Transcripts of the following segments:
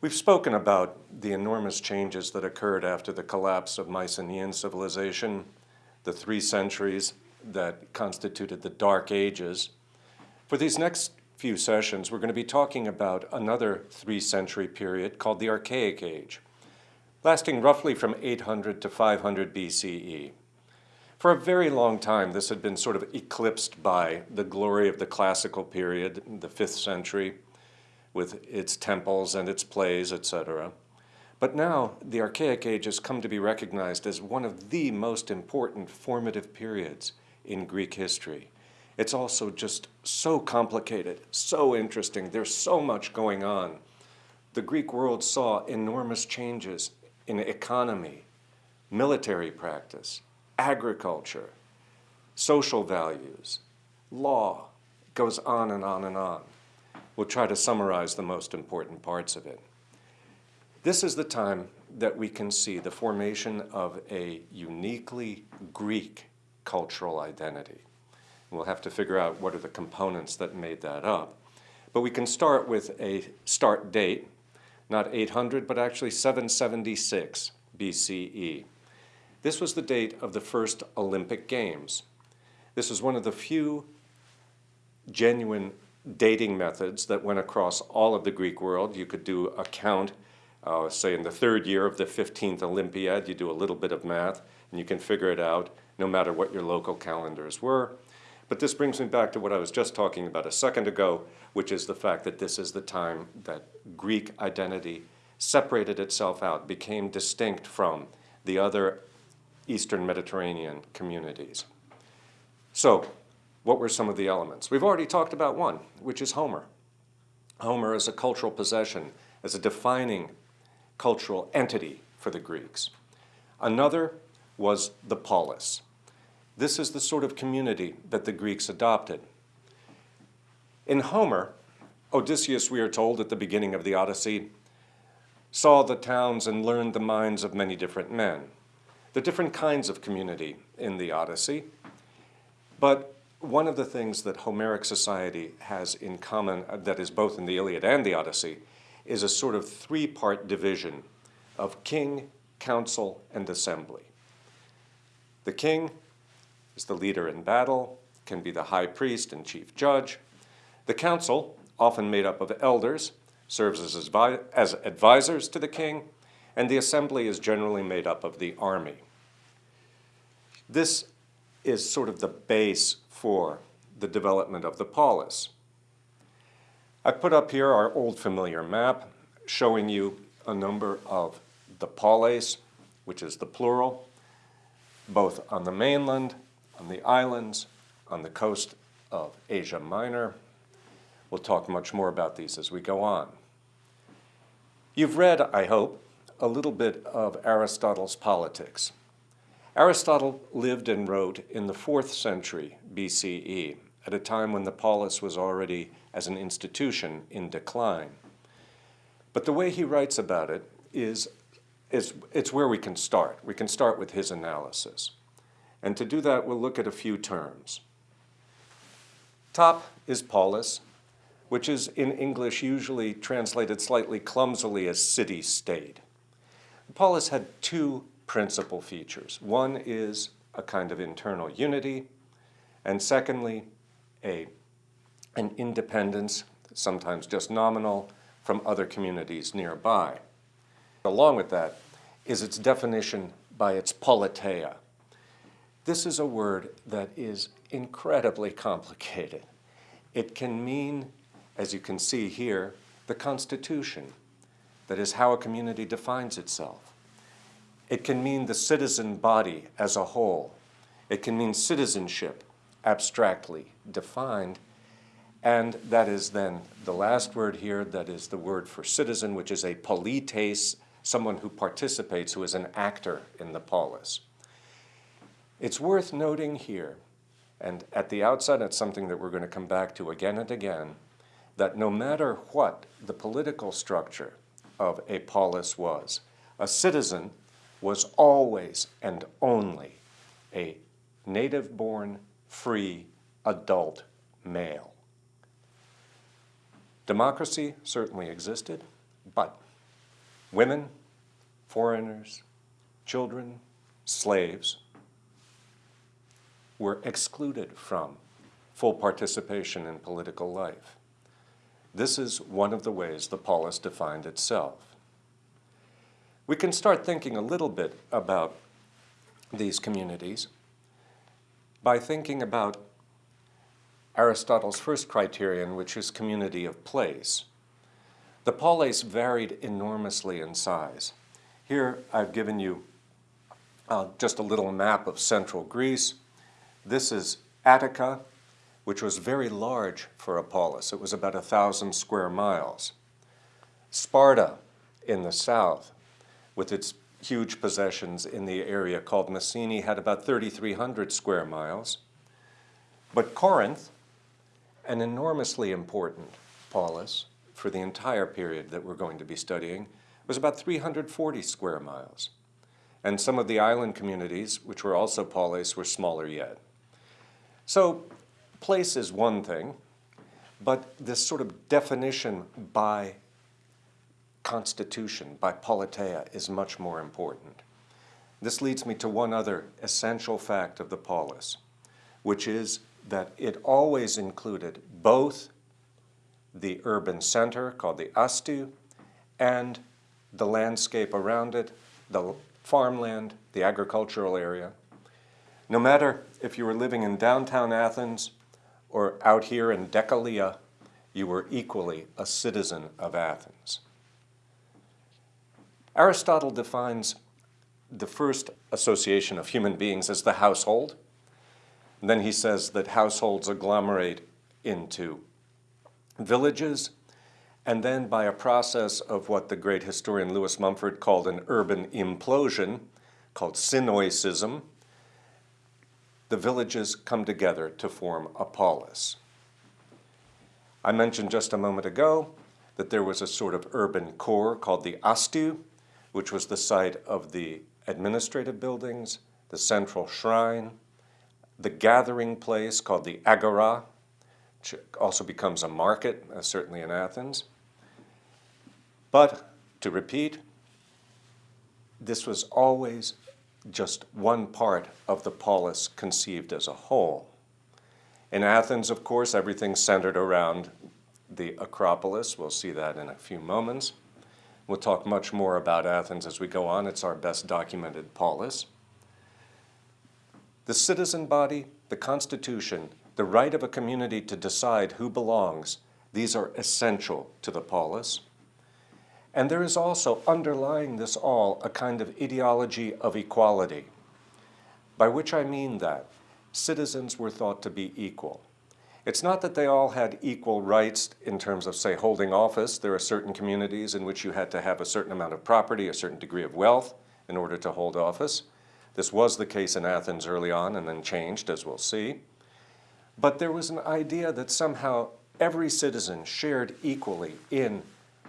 We've spoken about the enormous changes that occurred after the collapse of Mycenaean civilization, the three centuries that constituted the Dark Ages. For these next few sessions, we're going to be talking about another three-century period called the Archaic Age, lasting roughly from 800 to 500 BCE. For a very long time, this had been sort of eclipsed by the glory of the classical period, the 5th century, with its temples and its plays, etc. But now the Archaic Age has come to be recognized as one of the most important formative periods in Greek history. It's also just so complicated, so interesting. There's so much going on. The Greek world saw enormous changes in economy, military practice, agriculture, social values, law, it goes on and on and on. We'll try to summarize the most important parts of it. This is the time that we can see the formation of a uniquely Greek cultural identity. We'll have to figure out what are the components that made that up. But we can start with a start date, not 800, but actually 776 BCE. This was the date of the first Olympic Games. This is one of the few genuine dating methods that went across all of the Greek world. You could do a count, uh, say in the third year of the 15th Olympiad, you do a little bit of math, and you can figure it out no matter what your local calendars were. But this brings me back to what I was just talking about a second ago, which is the fact that this is the time that Greek identity separated itself out, became distinct from the other Eastern Mediterranean communities. So what were some of the elements? We've already talked about one, which is Homer. Homer is a cultural possession, as a defining cultural entity for the Greeks. Another was the polis. This is the sort of community that the Greeks adopted. In Homer, Odysseus, we are told at the beginning of the Odyssey, saw the towns and learned the minds of many different men. The different kinds of community in the Odyssey, but one of the things that Homeric society has in common, uh, that is both in the Iliad and the Odyssey, is a sort of three-part division of king, council, and assembly. The king is the leader in battle, can be the high priest and chief judge. The council, often made up of elders, serves as, as advisors to the king, and the assembly is generally made up of the army. This is sort of the base for the development of the polis. I put up here our old familiar map showing you a number of the polis, which is the plural, both on the mainland, on the islands, on the coast of Asia Minor. We'll talk much more about these as we go on. You've read, I hope, a little bit of Aristotle's Politics. Aristotle lived and wrote in the 4th century BCE, at a time when the polis was already, as an institution, in decline. But the way he writes about it is, is it's where we can start. We can start with his analysis. And to do that, we'll look at a few terms. Top is polis, which is in English usually translated slightly clumsily as city-state. Polis had two principal features. One is a kind of internal unity, and secondly, a, an independence, sometimes just nominal, from other communities nearby. Along with that is its definition by its politeia. This is a word that is incredibly complicated. It can mean, as you can see here, the Constitution, that is how a community defines itself. It can mean the citizen body as a whole. It can mean citizenship, abstractly defined. And that is then the last word here, that is the word for citizen, which is a polites, someone who participates, who is an actor in the polis. It's worth noting here, and at the outset it's something that we're going to come back to again and again, that no matter what the political structure of a polis was, a citizen was always and only a native-born, free, adult male. Democracy certainly existed, but women, foreigners, children, slaves were excluded from full participation in political life. This is one of the ways the polis defined itself. We can start thinking a little bit about these communities by thinking about Aristotle's first criterion, which is community of place. The polis varied enormously in size. Here I've given you uh, just a little map of central Greece. This is Attica, which was very large for a polis. It was about a thousand square miles. Sparta in the south, with its huge possessions in the area called Messene, had about 3,300 square miles. But Corinth, an enormously important polis for the entire period that we're going to be studying, was about 340 square miles. And some of the island communities, which were also polis, were smaller yet. So place is one thing, but this sort of definition by constitution, by politeia, is much more important. This leads me to one other essential fact of the polis, which is that it always included both the urban center, called the astu, and the landscape around it, the farmland, the agricultural area. No matter if you were living in downtown Athens or out here in Decelea, you were equally a citizen of Athens. Aristotle defines the first association of human beings as the household. And then he says that households agglomerate into villages, and then by a process of what the great historian Lewis Mumford called an urban implosion, called synoicism, the villages come together to form a polis. I mentioned just a moment ago that there was a sort of urban core called the astu, which was the site of the administrative buildings, the central shrine, the gathering place called the agora, which also becomes a market, uh, certainly in Athens. But to repeat, this was always just one part of the polis conceived as a whole. In Athens, of course, everything centered around the Acropolis. We'll see that in a few moments. We'll talk much more about Athens as we go on. It's our best documented polis. The citizen body, the constitution, the right of a community to decide who belongs, these are essential to the polis. And there is also underlying this all a kind of ideology of equality, by which I mean that citizens were thought to be equal. It's not that they all had equal rights in terms of, say, holding office. There are certain communities in which you had to have a certain amount of property, a certain degree of wealth in order to hold office. This was the case in Athens early on and then changed, as we'll see. But there was an idea that somehow every citizen shared equally in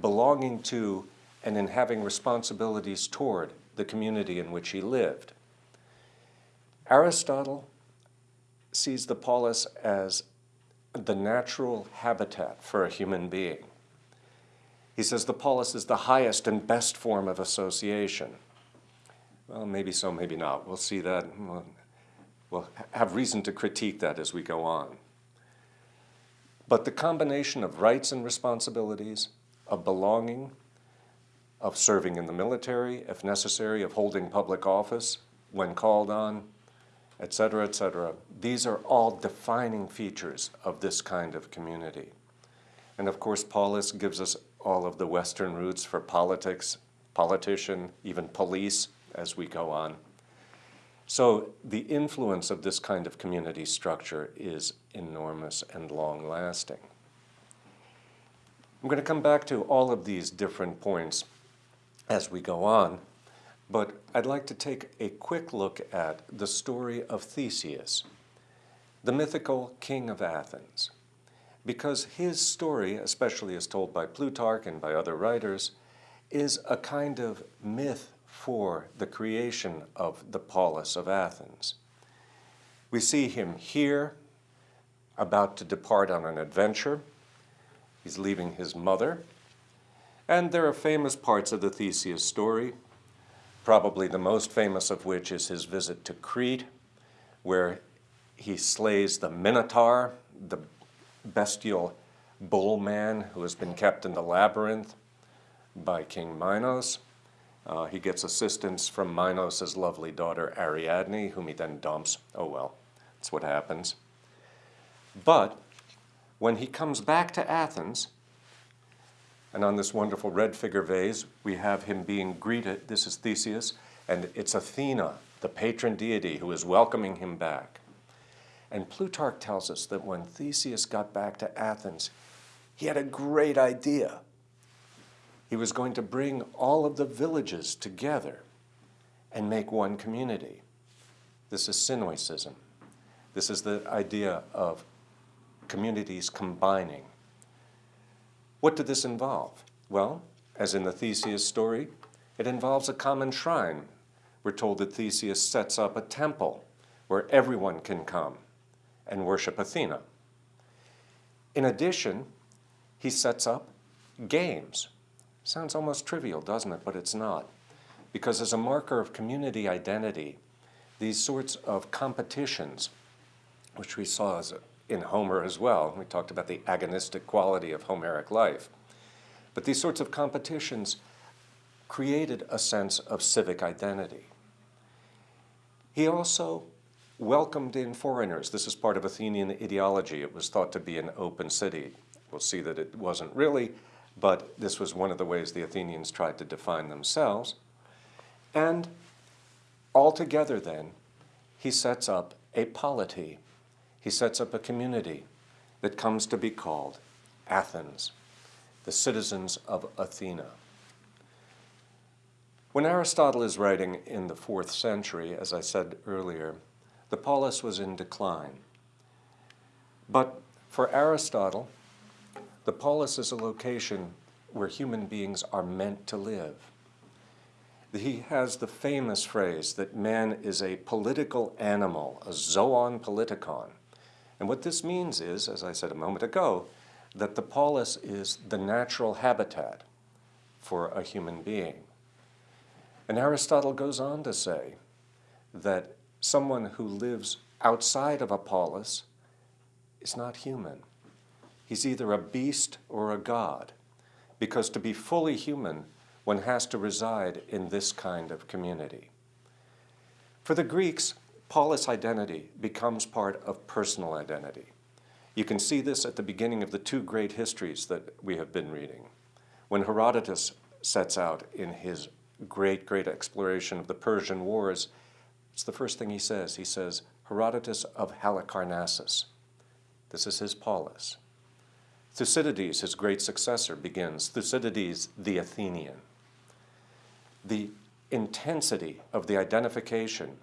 belonging to and in having responsibilities toward the community in which he lived. Aristotle sees the polis as the natural habitat for a human being. He says the polis is the highest and best form of association. Well, maybe so, maybe not. We'll see that. We'll, have reason to critique that as we go on. But the combination of rights and responsibilities, of belonging, of serving in the military, if necessary, of holding public office when called on, et cetera, et cetera. These are all defining features of this kind of community. And of course, polis gives us all of the Western roots for politics, politician, even police as we go on. So the influence of this kind of community structure is enormous and long-lasting. I'm going to come back to all of these different points as we go on. But I'd like to take a quick look at the story of Theseus, the mythical king of Athens, because his story, especially as told by Plutarch and by other writers, is a kind of myth for the creation of the polis of Athens. We see him here, about to depart on an adventure. He's leaving his mother, And there are famous parts of the Theseus story, probably the most famous of which is his visit to Crete, where he slays the Minotaur, the bestial bull man who has been kept in the labyrinth by King Minos. Uh, he gets assistance from Minos' lovely daughter Ariadne, whom he then dumps. Oh well, that's what happens. But when he comes back to Athens, and on this wonderful red figure vase, we have him being greeted. This is Theseus, and it's Athena, the patron deity, who is welcoming him back. And Plutarch tells us that when Theseus got back to Athens, he had a great idea. He was going to bring all of the villages together and make one community. This is Synoecism. This is the idea of communities combining. What did this involve? Well, as in the Theseus story, it involves a common shrine. We're told that Theseus sets up a temple where everyone can come and worship Athena. In addition, he sets up games. Sounds almost trivial, doesn't it? But it's not. Because as a marker of community identity, these sorts of competitions, which we saw in Homer as well, we talked about the agonistic quality of Homeric life, but these sorts of competitions created a sense of civic identity. He also welcomed in foreigners. This is part of Athenian ideology. It was thought to be an open city. We'll see that it wasn't really, but this was one of the ways the Athenians tried to define themselves. And altogether then, he sets up a polity. He sets up a community that comes to be called Athens, the citizens of Athena. When Aristotle is writing in the fourth century, as I said earlier, the polis was in decline. But for Aristotle, the polis is a location where human beings are meant to live. He has the famous phrase that man is a political animal, a zoon politikon. And what this means is, as I said a moment ago, that the polis is the natural habitat for a human being. And Aristotle goes on to say that someone who lives outside of a polis is not human. He's either a beast or a god, because to be fully human, one has to reside in this kind of community. For the Greeks, polis identity becomes part of personal identity. You can see this at the beginning of the two great histories that we have been reading. When Herodotus sets out in his great, great exploration of the Persian Wars, it's the first thing he says. He says, Herodotus of Halicarnassus. This is his polis. Thucydides, his great successor, begins, Thucydides the Athenian. The intensity of the identification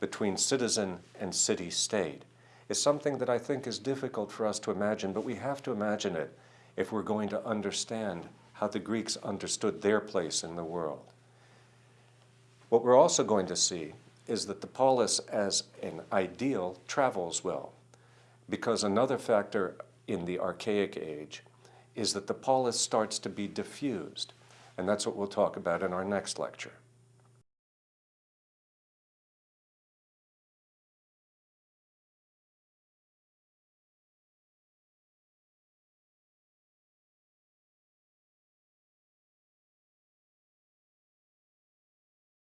between citizen and city-state is something that I think is difficult for us to imagine, but we have to imagine it if we're going to understand how the Greeks understood their place in the world. What we're also going to see is that the polis as an ideal travels well. Because another factor in the archaic age is that the polis starts to be diffused. And that's what we'll talk about in our next lecture.